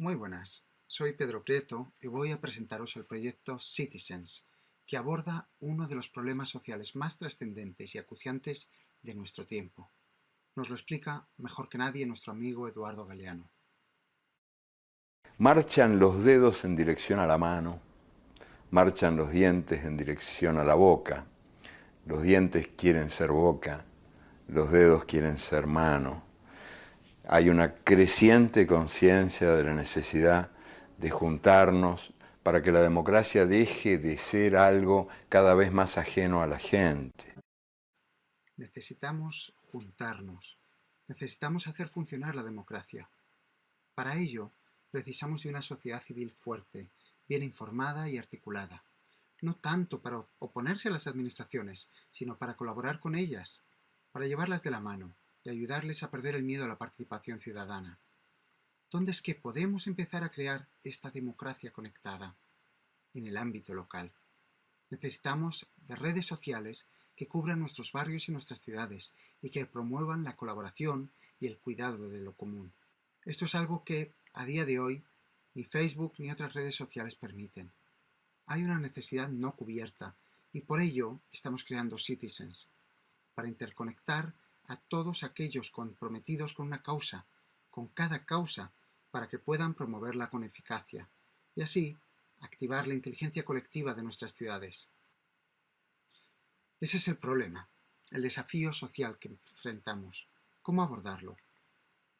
Muy buenas, soy Pedro Prieto y voy a presentaros el proyecto Citizens, que aborda uno de los problemas sociales más trascendentes y acuciantes de nuestro tiempo. Nos lo explica mejor que nadie nuestro amigo Eduardo Galeano. Marchan los dedos en dirección a la mano, marchan los dientes en dirección a la boca, los dientes quieren ser boca, los dedos quieren ser mano, hay una creciente conciencia de la necesidad de juntarnos para que la democracia deje de ser algo cada vez más ajeno a la gente. Necesitamos juntarnos, necesitamos hacer funcionar la democracia. Para ello, precisamos de una sociedad civil fuerte, bien informada y articulada. No tanto para oponerse a las administraciones, sino para colaborar con ellas, para llevarlas de la mano, y ayudarles a perder el miedo a la participación ciudadana. ¿Dónde es que podemos empezar a crear esta democracia conectada? En el ámbito local. Necesitamos de redes sociales que cubran nuestros barrios y nuestras ciudades y que promuevan la colaboración y el cuidado de lo común. Esto es algo que, a día de hoy, ni Facebook ni otras redes sociales permiten. Hay una necesidad no cubierta y por ello estamos creando Citizens, para interconectar a todos aquellos comprometidos con una causa, con cada causa, para que puedan promoverla con eficacia, y así activar la inteligencia colectiva de nuestras ciudades. Ese es el problema, el desafío social que enfrentamos. ¿Cómo abordarlo?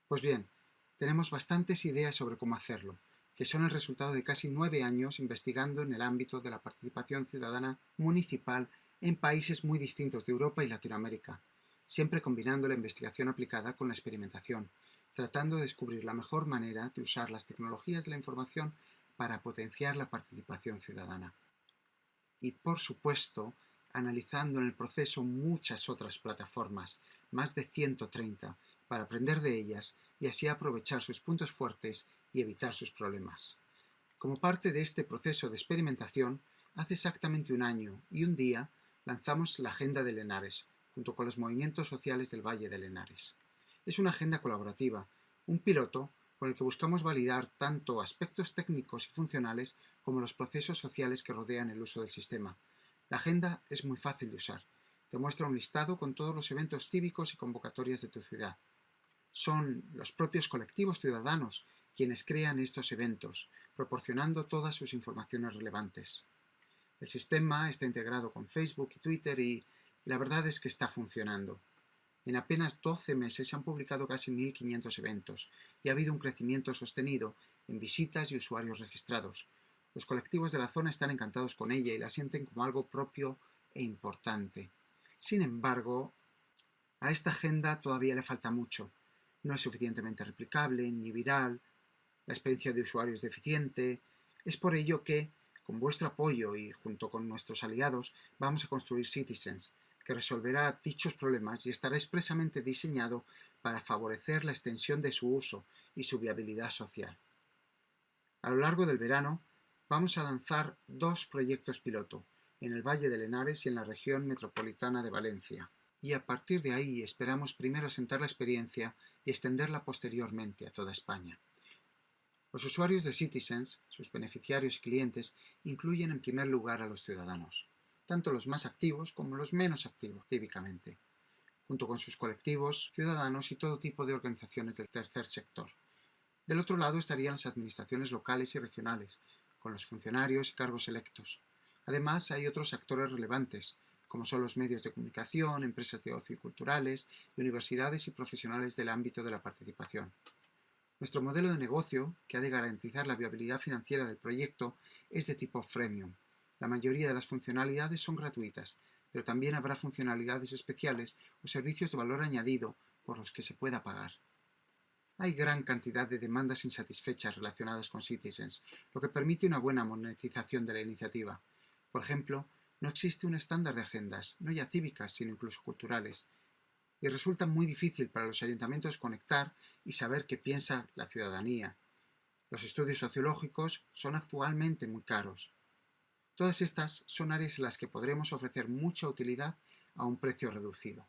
Pues bien, tenemos bastantes ideas sobre cómo hacerlo, que son el resultado de casi nueve años investigando en el ámbito de la participación ciudadana municipal en países muy distintos de Europa y Latinoamérica, siempre combinando la investigación aplicada con la experimentación, tratando de descubrir la mejor manera de usar las tecnologías de la información para potenciar la participación ciudadana. Y por supuesto, analizando en el proceso muchas otras plataformas, más de 130, para aprender de ellas y así aprovechar sus puntos fuertes y evitar sus problemas. Como parte de este proceso de experimentación, hace exactamente un año y un día lanzamos la Agenda de Lenares, junto con los movimientos sociales del Valle de Lenares. Es una agenda colaborativa, un piloto con el que buscamos validar tanto aspectos técnicos y funcionales como los procesos sociales que rodean el uso del sistema. La agenda es muy fácil de usar. Te muestra un listado con todos los eventos cívicos y convocatorias de tu ciudad. Son los propios colectivos ciudadanos quienes crean estos eventos, proporcionando todas sus informaciones relevantes. El sistema está integrado con Facebook y Twitter y la verdad es que está funcionando. En apenas 12 meses se han publicado casi 1.500 eventos y ha habido un crecimiento sostenido en visitas y usuarios registrados. Los colectivos de la zona están encantados con ella y la sienten como algo propio e importante. Sin embargo, a esta agenda todavía le falta mucho. No es suficientemente replicable ni viral, la experiencia de usuario es deficiente. Es por ello que, con vuestro apoyo y junto con nuestros aliados, vamos a construir Citizens, que resolverá dichos problemas y estará expresamente diseñado para favorecer la extensión de su uso y su viabilidad social. A lo largo del verano vamos a lanzar dos proyectos piloto, en el Valle de Lenares y en la región metropolitana de Valencia, y a partir de ahí esperamos primero asentar la experiencia y extenderla posteriormente a toda España. Los usuarios de Citizens, sus beneficiarios y clientes, incluyen en primer lugar a los ciudadanos tanto los más activos como los menos activos cívicamente, junto con sus colectivos, ciudadanos y todo tipo de organizaciones del tercer sector. Del otro lado estarían las administraciones locales y regionales, con los funcionarios y cargos electos. Además, hay otros actores relevantes, como son los medios de comunicación, empresas de ocio y culturales, universidades y profesionales del ámbito de la participación. Nuestro modelo de negocio, que ha de garantizar la viabilidad financiera del proyecto, es de tipo freemium, la mayoría de las funcionalidades son gratuitas, pero también habrá funcionalidades especiales o servicios de valor añadido por los que se pueda pagar. Hay gran cantidad de demandas insatisfechas relacionadas con Citizens, lo que permite una buena monetización de la iniciativa. Por ejemplo, no existe un estándar de agendas, no ya cívicas, sino incluso culturales, y resulta muy difícil para los ayuntamientos conectar y saber qué piensa la ciudadanía. Los estudios sociológicos son actualmente muy caros. Todas estas son áreas en las que podremos ofrecer mucha utilidad a un precio reducido.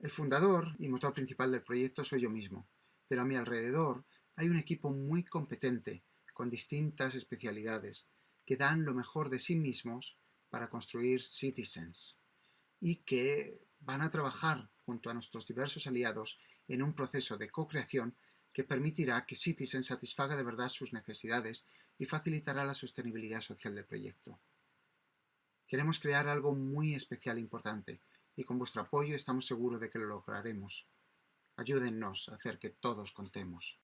El fundador y motor principal del proyecto soy yo mismo, pero a mi alrededor Hay un equipo muy competente, con distintas especialidades, que dan lo mejor de sí mismos para construir Citizens y que van a trabajar junto a nuestros diversos aliados en un proceso de co-creación que permitirá que Citizen satisfaga de verdad sus necesidades y facilitará la sostenibilidad social del proyecto. Queremos crear algo muy especial e importante, y con vuestro apoyo estamos seguros de que lo lograremos. Ayúdennos a hacer que todos contemos.